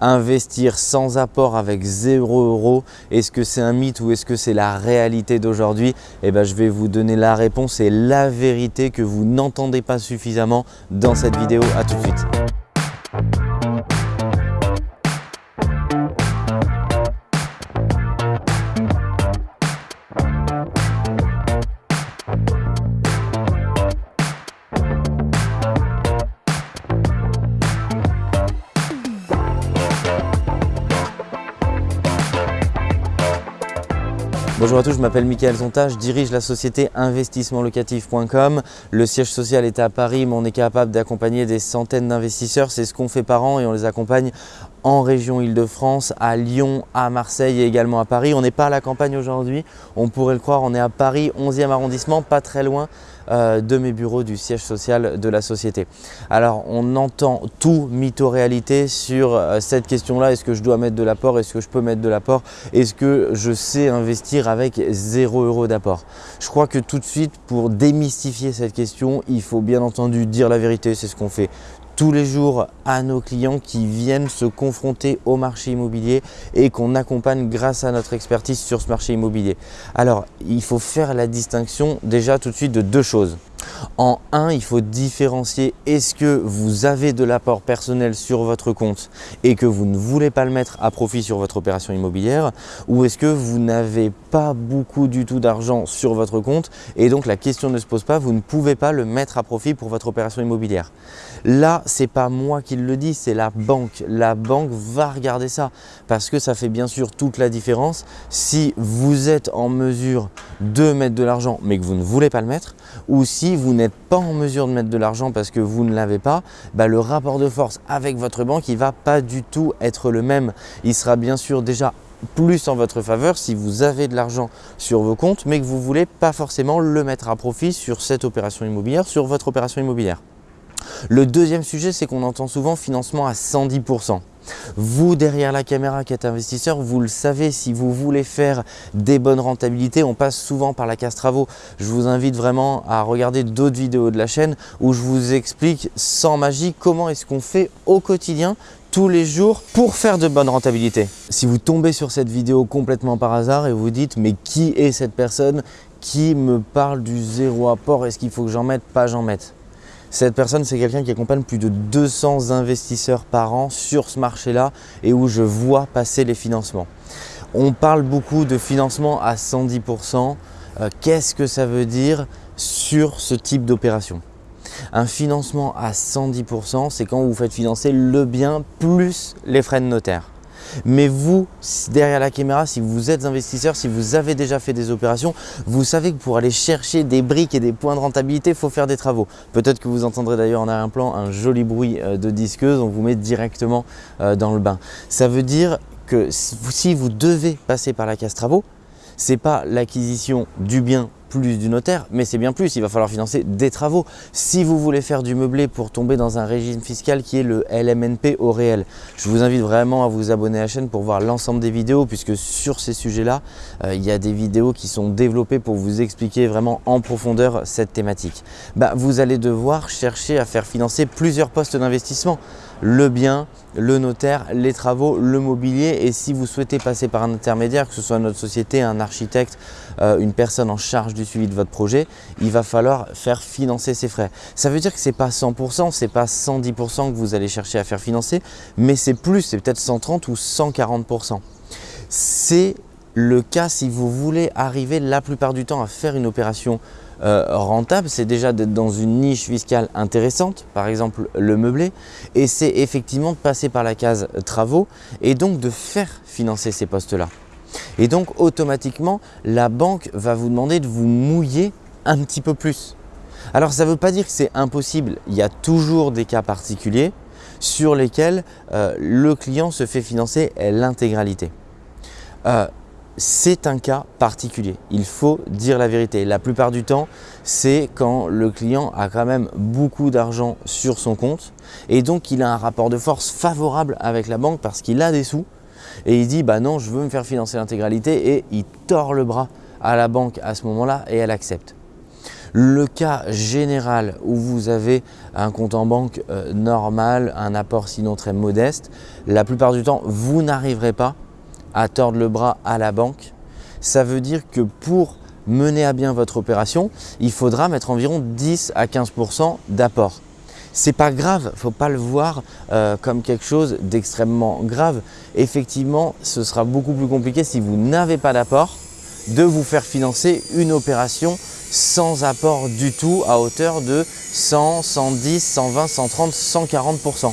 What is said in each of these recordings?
Investir sans apport avec 0 euros, est-ce que c'est un mythe ou est-ce que c'est la réalité d'aujourd'hui? Eh bien, je vais vous donner la réponse et la vérité que vous n'entendez pas suffisamment dans cette vidéo. À tout de suite. Bonjour à tous, je m'appelle Mickaël Zonta, je dirige la société investissementlocatif.com. Le siège social est à Paris, mais on est capable d'accompagner des centaines d'investisseurs. C'est ce qu'on fait par an et on les accompagne en région Île-de-France, à Lyon, à Marseille et également à Paris. On n'est pas à la campagne aujourd'hui, on pourrait le croire, on est à Paris, 11e arrondissement, pas très loin euh, de mes bureaux du siège social de la société. Alors on entend tout mytho-réalité sur euh, cette question-là, est-ce que je dois mettre de l'apport, est-ce que je peux mettre de l'apport, est-ce que je sais investir avec 0 euros d'apport? Je crois que tout de suite, pour démystifier cette question, il faut bien entendu dire la vérité, c'est ce qu'on fait tous les jours à nos clients qui viennent se confronter au marché immobilier et qu'on accompagne grâce à notre expertise sur ce marché immobilier. Alors, il faut faire la distinction déjà tout de suite de deux choses. En un, il faut différencier est-ce que vous avez de l'apport personnel sur votre compte et que vous ne voulez pas le mettre à profit sur votre opération immobilière ou est-ce que vous n'avez pas beaucoup du tout d'argent sur votre compte et donc la question ne se pose pas, vous ne pouvez pas le mettre à profit pour votre opération immobilière. Là, c'est pas moi qui le dis, c'est la banque. La banque va regarder ça parce que ça fait bien sûr toute la différence si vous êtes en mesure de mettre de l'argent mais que vous ne voulez pas le mettre ou si vous n'êtes pas en mesure de mettre de l'argent parce que vous ne l'avez pas, bah, le rapport de force avec votre banque, il ne va pas du tout être le même. Il sera bien sûr déjà plus en votre faveur si vous avez de l'argent sur vos comptes mais que vous ne voulez pas forcément le mettre à profit sur cette opération immobilière, sur votre opération immobilière. Le deuxième sujet, c'est qu'on entend souvent financement à 110%. Vous, derrière la caméra qui êtes investisseur, vous le savez, si vous voulez faire des bonnes rentabilités, on passe souvent par la case travaux. Je vous invite vraiment à regarder d'autres vidéos de la chaîne où je vous explique sans magie comment est-ce qu'on fait au quotidien tous les jours pour faire de bonnes rentabilités. Si vous tombez sur cette vidéo complètement par hasard et vous dites mais qui est cette personne qui me parle du zéro apport? Est-ce qu'il faut que j'en mette? Pas j'en mette cette personne, c'est quelqu'un qui accompagne plus de 200 investisseurs par an sur ce marché-là et où je vois passer les financements. On parle beaucoup de financement à 110%. Euh, qu'est-ce que ça veut dire sur ce type d'opération? Un financement à 110%, c'est quand vous faites financer le bien plus les frais de notaire. Mais vous, derrière la caméra, si vous êtes investisseur, si vous avez déjà fait des opérations, vous savez que pour aller chercher des briques et des points de rentabilité, il faut faire des travaux. Peut-être que vous entendrez d'ailleurs en arrière-plan un joli bruit euh, de disqueuse, on vous met directement euh, dans le bain. Ça veut dire que si vous devez passer par la case travaux, ce n'est pas l'acquisition du bien plus du notaire, mais c'est bien plus, il va falloir financer des travaux. Si vous voulez faire du meublé pour tomber dans un régime fiscal qui est le LMNP au réel, je vous invite vraiment à vous abonner à la chaîne pour voir l'ensemble des vidéos puisque sur ces sujets-là, euh, il y a des vidéos qui sont développées pour vous expliquer vraiment en profondeur cette thématique. Bah, vous allez devoir chercher à faire financer plusieurs postes d'investissement le bien, le notaire, les travaux, le mobilier et si vous souhaitez passer par un intermédiaire, que ce soit notre société, un architecte, euh, une personne en charge suivi de votre projet, il va falloir faire financer ces frais. Ça veut dire que ce n'est pas 100%, ce n'est pas 110% que vous allez chercher à faire financer, mais c'est plus, c'est peut-être 130 ou 140%. C'est le cas si vous voulez arriver la plupart du temps à faire une opération euh, rentable, c'est déjà d'être dans une niche fiscale intéressante, par exemple le meublé, et c'est effectivement de passer par la case travaux et donc de faire financer ces postes-là. Et donc automatiquement, la banque va vous demander de vous mouiller un petit peu plus. Alors ça ne veut pas dire que c'est impossible, il y a toujours des cas particuliers sur lesquels euh, le client se fait financer l'intégralité. Euh, c'est un cas particulier. Il faut dire la vérité. La plupart du temps, c'est quand le client a quand même beaucoup d'argent sur son compte et donc il a un rapport de force favorable avec la banque parce qu'il a des sous et il dit bah non, je veux me faire financer l'intégralité et il tord le bras à la banque à ce moment-là et elle accepte. Le cas général où vous avez un compte en banque euh, normal, un apport sinon très modeste, la plupart du temps, vous n'arriverez pas à tordre le bras à la banque. Ça veut dire que pour mener à bien votre opération, il faudra mettre environ 10 à 15% d'apport. C'est pas grave, faut pas le voir euh, comme quelque chose d'extrêmement grave. Effectivement, ce sera beaucoup plus compliqué si vous n'avez pas d'apport de vous faire financer une opération sans apport du tout à hauteur de 100, 110, 120, 130, 140%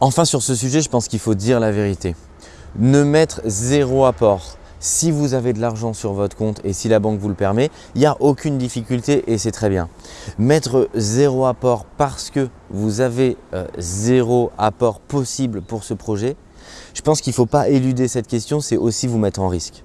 Enfin sur ce sujet, je pense qu'il faut dire la vérité. Ne mettre zéro apport si vous avez de l'argent sur votre compte et si la banque vous le permet, il n'y a aucune difficulté et c'est très bien. Mettre zéro apport parce que vous avez euh, zéro apport possible pour ce projet, je pense qu'il ne faut pas éluder cette question, c'est aussi vous mettre en risque.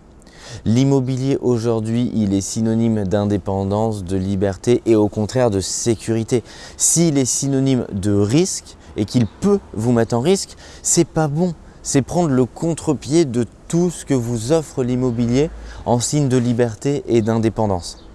L'immobilier aujourd'hui, il est synonyme d'indépendance, de liberté et au contraire de sécurité. S'il est synonyme de risque et qu'il peut vous mettre en risque, c'est pas bon c'est prendre le contre-pied de tout ce que vous offre l'immobilier en signe de liberté et d'indépendance.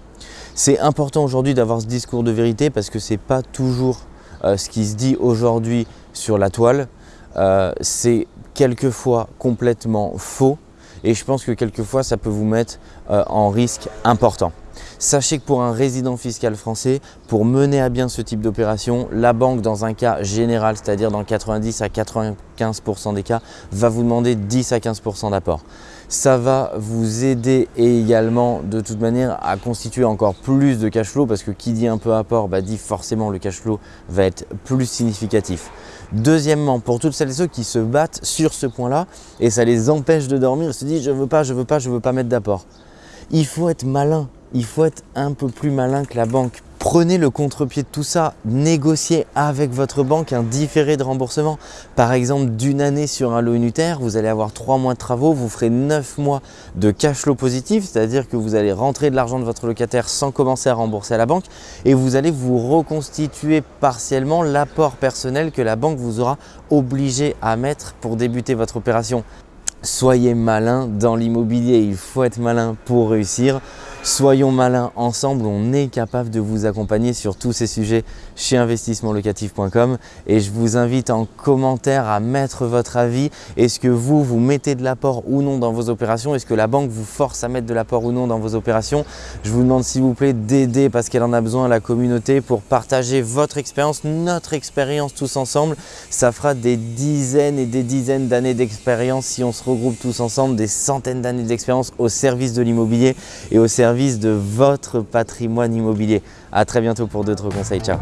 C'est important aujourd'hui d'avoir ce discours de vérité parce que ce n'est pas toujours euh, ce qui se dit aujourd'hui sur la toile. Euh, c'est quelquefois complètement faux et je pense que quelquefois ça peut vous mettre euh, en risque important. Sachez que pour un résident fiscal français, pour mener à bien ce type d'opération, la banque dans un cas général, c'est-à-dire dans 90 à 95% des cas, va vous demander 10 à 15% d'apport. Ça va vous aider également de toute manière à constituer encore plus de cash flow parce que qui dit un peu apport bah, dit forcément le cash flow va être plus significatif. Deuxièmement, pour toutes celles et ceux qui se battent sur ce point-là et ça les empêche de dormir, ils se disent je veux pas, je veux pas, je veux pas mettre d'apport. Il faut être malin il faut être un peu plus malin que la banque. Prenez le contre-pied de tout ça, négociez avec votre banque un différé de remboursement. Par exemple, d'une année sur un lot unitaire, vous allez avoir trois mois de travaux, vous ferez neuf mois de cash flow positif, c'est-à-dire que vous allez rentrer de l'argent de votre locataire sans commencer à rembourser à la banque et vous allez vous reconstituer partiellement l'apport personnel que la banque vous aura obligé à mettre pour débuter votre opération. Soyez malin dans l'immobilier, il faut être malin pour réussir. Soyons malins ensemble, on est capable de vous accompagner sur tous ces sujets chez investissementlocatif.com et je vous invite en commentaire à mettre votre avis. Est-ce que vous, vous mettez de l'apport ou non dans vos opérations? Est-ce que la banque vous force à mettre de l'apport ou non dans vos opérations? Je vous demande s'il vous plaît d'aider parce qu'elle en a besoin la communauté pour partager votre expérience, notre expérience tous ensemble. Ça fera des dizaines et des dizaines d'années d'expérience si on se regroupe tous ensemble, des centaines d'années d'expérience au service de l'immobilier et au service de votre patrimoine immobilier. A très bientôt pour d'autres conseils. Ciao